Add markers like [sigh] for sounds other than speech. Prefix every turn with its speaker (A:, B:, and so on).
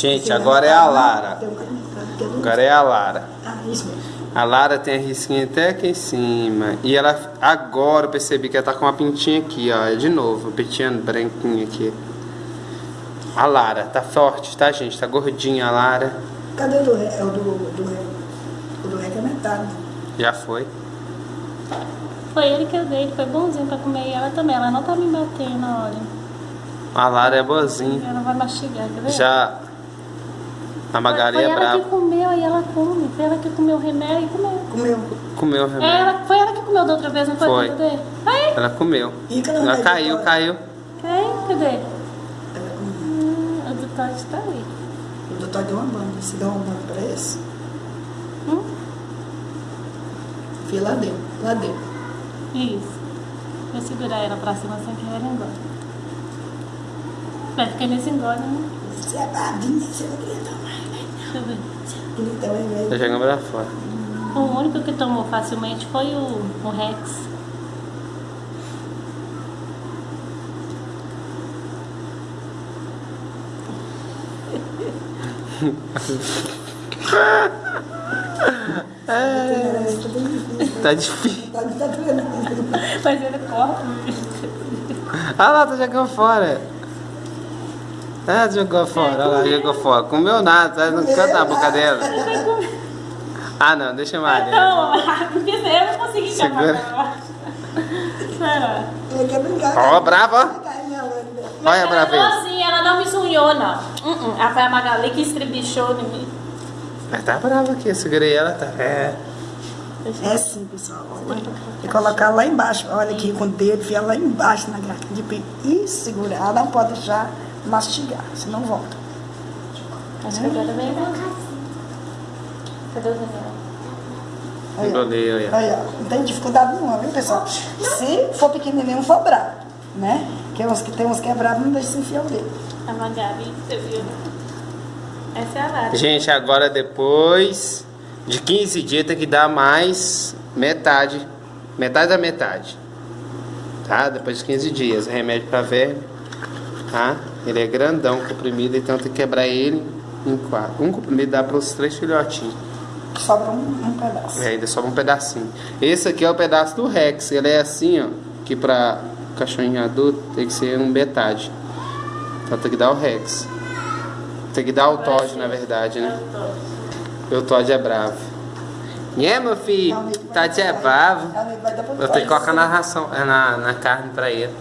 A: Gente, agora é a Lara. Agora é a Lara. A Lara tem a risquinha até aqui em cima. E ela, agora eu percebi que ela tá com uma pintinha aqui, ó. É de novo, uma pintinha branquinha aqui. A Lara, tá forte, tá, gente? Tá gordinha a Lara.
B: Cadê o do ré? É o do, do ré. O do ré que é metade.
A: Já foi.
C: Foi ele que eu dei, ele foi bonzinho pra comer e ela também. Ela não tá me batendo, olha.
A: A Lara é boazinha.
C: Ela vai mastigar, quer ver?
A: Já. A Magali
C: foi
A: é
C: ela
A: brava.
C: que comeu e ela come. Foi ela que comeu o remédio e comeu.
B: Comeu.
A: Comeu o
C: É,
A: remédio.
C: ela, foi ela que comeu da outra vez, não foi?
A: Foi.
C: Cadê? Aí,
A: Ela comeu.
B: E cadê
A: Ela caiu,
B: agora?
A: caiu.
C: quem? Cadê?
B: Ela comeu.
C: Hum, o do Todd tá aí.
B: O doutor deu uma banda. Você deu uma banda pra esse?
C: Hum?
B: Fia lá dentro. Lá dentro.
C: Isso. Vou segurar ela pra cima sem que ela engole. Vai ficar nesse engole, né?
B: Você é babinha, você não não queria tomar
A: Tá jogando pra fora.
C: O único que tomou facilmente foi o, o Rex. [laughs]
A: Tá difícil.
B: Tá, tá doendo.
C: Mas ele corre.
A: Ah lá, tá jogando fora. Ah, jogou fora, olha lá, jogou fora. Comeu nada, tá no canto da boca dela. Ah não, deixa eu mais.
C: Não, porque [laughs] eu não consegui chamar
A: Segura.
B: brincar.
A: Ó, brava,
B: lâmina.
C: Mas
A: Olha a
C: ela
A: braveza.
C: não assim, ela não me sunhou, não. Uh -uh. Ela foi a Magali que estribichou em mim.
A: Mas tá brava aqui, eu segurei ela, tá. É.
B: É sim, pessoal. E colocar lá embaixo. Olha aqui com o dedo, enfiar lá embaixo na garrafa de peito. E segurar. Ela não pode deixar mastigar, senão volta.
C: Acho que agora vem Cadê o Daniel?
B: Aí, ó. Aí. Não tem dificuldade nenhuma, viu, pessoal? Se for pequenininho, for bravo, né? Que uns que tem uns quebrados, não deixa se enfiar o dedo.
C: A Magali, você viu? Essa é a Lara.
A: Gente, agora depois de 15 dias tem que dar mais metade. Metade da metade. Tá? Depois de 15 dias. Remédio pra verme. Tá? Ele é grandão, comprimido, então tem que quebrar ele em quatro. Um comprimido dá para os três filhotinhos.
B: Sobra um, um pedaço.
A: E ainda sobra um pedacinho. Esse aqui é o pedaço do Rex. Ele é assim, ó. Que pra cachorrinho adulto tem que ser um metade. Então tem que dar o Rex. Tem que dar o Todd, na verdade, né? E o Todd é bravo. É, meu filho? Todd é bravo. Eu tenho que colocar na ração, é, na, na carne pra ele.